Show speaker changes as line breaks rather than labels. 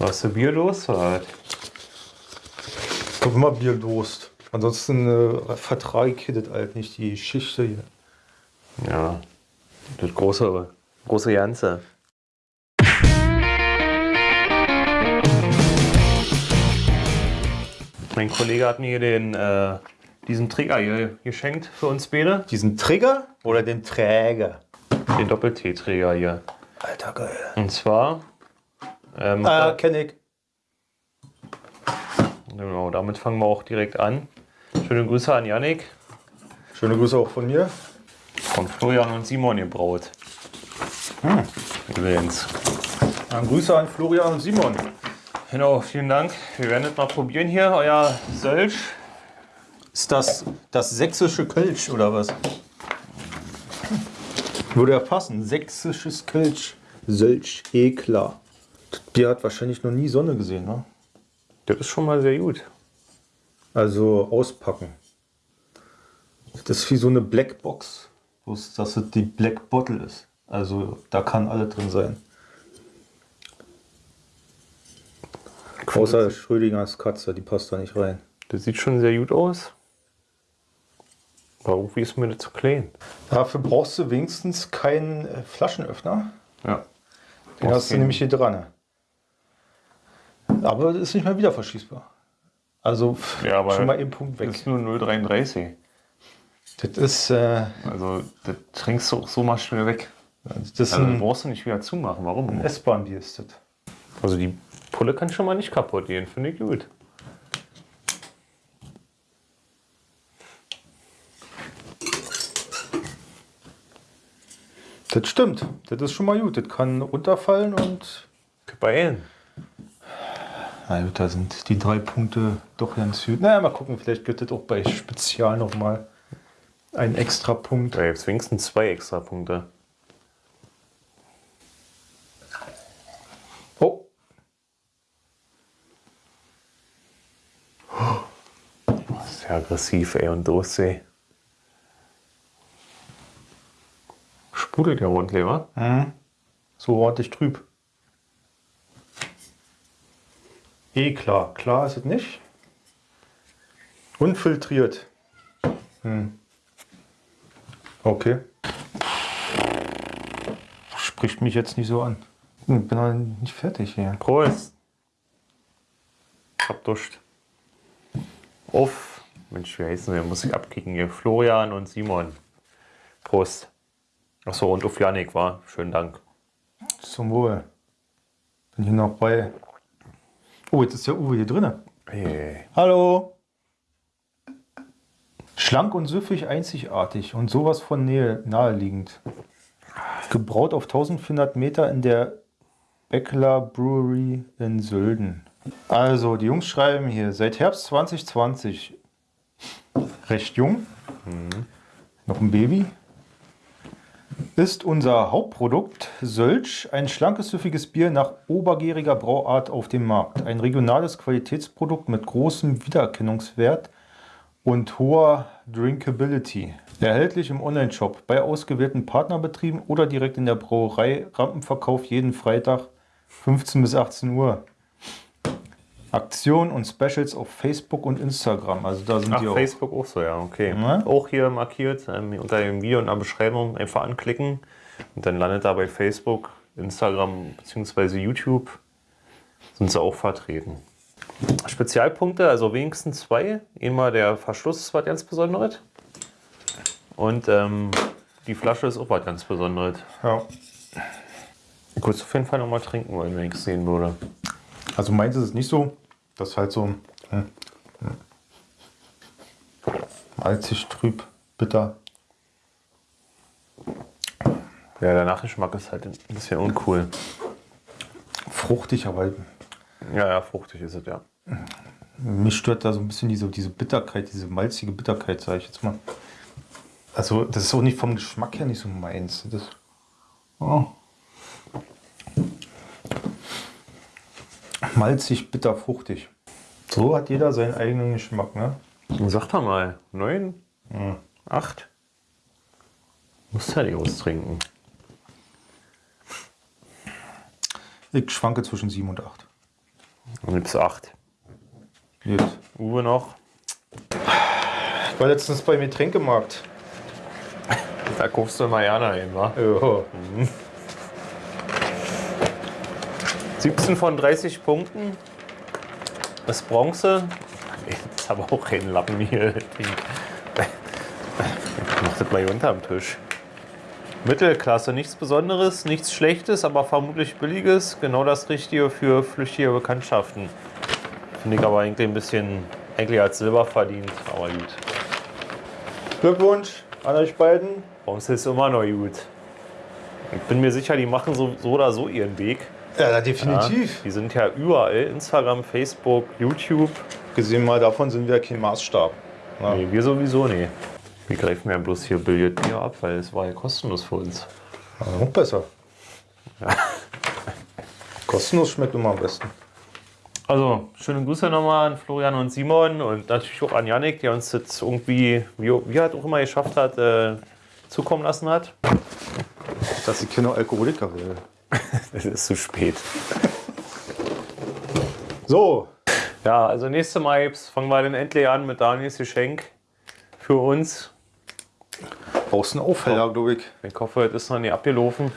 Hast du Bier los oder was?
Ich hab immer Bierdurst. Ansonsten äh, vertrage ich das halt nicht, die Geschichte hier.
Ja, das große, große Ganze. Mein Kollege hat mir den, äh, diesen Trigger hier geschenkt für uns beide.
Diesen Trigger oder den Träger?
Den Doppel-T-Träger hier.
Alter, geil.
Und zwar, ähm,
Ah, kenn ich.
genau, damit fangen wir auch direkt an. Schöne Grüße an Yannick
Schöne Grüße auch von mir.
von Florian und Simon gebraut. Übrigens.
Dann Grüße an Florian und Simon.
Genau, vielen Dank. Wir werden das mal probieren hier, euer Sölsch.
Ist das das sächsische Kölsch oder was? Würde ja passen. Sächsisches Kölsch. Sölch, eh klar. Das Bier hat wahrscheinlich noch nie Sonne gesehen, ne?
Das ist schon mal sehr gut.
Also auspacken. Das ist wie so eine Blackbox. Bloß, dass es die Black Bottle ist. Also da kann alles drin sein. Außer Schrödingers Katze, die passt da nicht rein.
Das sieht schon sehr gut aus. Aber irgendwie ist mir das zu klein.
Dafür brauchst du wenigstens keinen äh, Flaschenöffner.
Ja.
Den hast du nämlich hier dran. Aber das ist nicht mehr wieder verschließbar. Also
Ja, aber
schon mal eben Punkt
Das
weg.
ist nur 0,33.
Das ist, äh,
Also, das trinkst du auch so mal schnell weg.
das ist
Also,
ein
brauchst du nicht wieder zumachen. Warum?
S-Bahn-Bier ist das.
Also, die Pulle kann schon mal nicht kaputt gehen. Finde ich gut.
Das stimmt. Das ist schon mal gut. Das kann runterfallen und.
Beeilen.
Na gut, da sind die drei Punkte doch ganz gut. Naja, mal gucken. Vielleicht gibt es auch bei Spezial nochmal einen extra Punkt.
Da gibt es wenigstens zwei extra Punkte.
Oh,
Sehr aggressiv, ey, und Durchsee. Sprudelt ja rundlich, wa?
so ordentlich trüb. Eh klar. Klar ist es nicht. Unfiltriert. Hm. Okay. Spricht mich jetzt nicht so an. Hm, bin noch nicht fertig hier.
Prost! Hab Durst. Auf. Mensch, wie heißen wir? Muss ich abkicken hier. Florian und Simon. Prost. Achso, und auf Janik war. Schönen Dank.
Zum Wohl. Bin hier noch bei. Oh, jetzt ist der Uwe hier drin.
Hey.
Hallo. Schlank und süffig einzigartig und sowas von Nähe, naheliegend. Gebraut auf 1400 Meter in der Beckler Brewery in Sölden. Also, die Jungs schreiben hier, seit Herbst 2020, recht jung, noch ein Baby, ist unser Hauptprodukt Sölsch, ein schlankes, süffiges Bier nach obergäriger Brauart auf dem Markt. Ein regionales Qualitätsprodukt mit großem Wiedererkennungswert und hoher Drinkability. Erhältlich im Onlineshop bei ausgewählten Partnerbetrieben oder direkt in der Brauerei. Rampenverkauf jeden Freitag 15 bis 18 Uhr. Aktionen und Specials auf Facebook und Instagram. Also da sind
Ach,
die auch.
Facebook auch so, ja, okay.
Ja.
Auch hier markiert, ähm, unter dem Video in der Beschreibung einfach anklicken und dann landet da bei Facebook, Instagram bzw. YouTube sind sie auch vertreten. Spezialpunkte, also wenigstens zwei. Einmal der Verschluss ist was ganz Besonderes und ähm, die Flasche ist auch was ganz Besonderes.
Ja.
Ich würde es auf jeden Fall nochmal trinken wollen, wenn ich es sehen würde.
Also meins ist es nicht so. Das ist halt so hm, hm. malzig, trüb, bitter.
Ja, der Nachgeschmack ist halt ein bisschen uncool.
Fruchtig, aber
Ja, ja, fruchtig ist es, ja.
mich stört da so ein bisschen diese, diese Bitterkeit, diese malzige Bitterkeit, sage ich jetzt mal. Also das ist auch nicht vom Geschmack her nicht so meins. Das, oh. Malzig, bitter, fruchtig. So hat jeder seinen eigenen Geschmack, ne?
Sag doch mal, neun? Acht? Muss ja nicht austrinken.
Ich schwanke zwischen 7 und 8.
Dann gibt's acht.
Gut.
Uwe noch.
Ich war letztens beim Getränkemarkt.
Da guckst du immer gerne hin, wa?
Ja.
17 von 30 Punkten. Das Bronze. Das ist aber auch kein Lappen hier. Mach das mal hier unterm Tisch. Mittelklasse, nichts Besonderes, nichts Schlechtes, aber vermutlich Billiges. Genau das Richtige für flüchtige Bekanntschaften. Finde ich aber eigentlich ein bisschen, eigentlich als Silber verdient, aber gut.
Glückwunsch an euch beiden.
Bronze ist immer noch gut. Ich bin mir sicher, die machen so, so oder so ihren Weg.
Ja,
Ja,
definitiv.
die sind ja überall. Instagram, Facebook, YouTube.
Gesehen mal davon sind wir kein Maßstab. Ja.
Nee, wir sowieso nie. Wir greifen ja bloß hier Billardbier ab, weil es war ja kostenlos für uns.
Aber noch besser. Kostenlos schmeckt immer am besten.
Also, schöne Grüße nochmal an Florian und Simon und natürlich auch an Yannick, der uns jetzt irgendwie, wie, wie er halt auch immer geschafft hat, äh, zukommen lassen hat.
Dass ich keine Alkoholiker will.
Es ist zu spät.
So,
Ja, also nächste Mal jetzt fangen wir dann endlich an mit Daniels Geschenk für uns.
brauchst du einen Aufheller, glaube ich.
Ich hoffe, es ist noch nicht abgelaufen.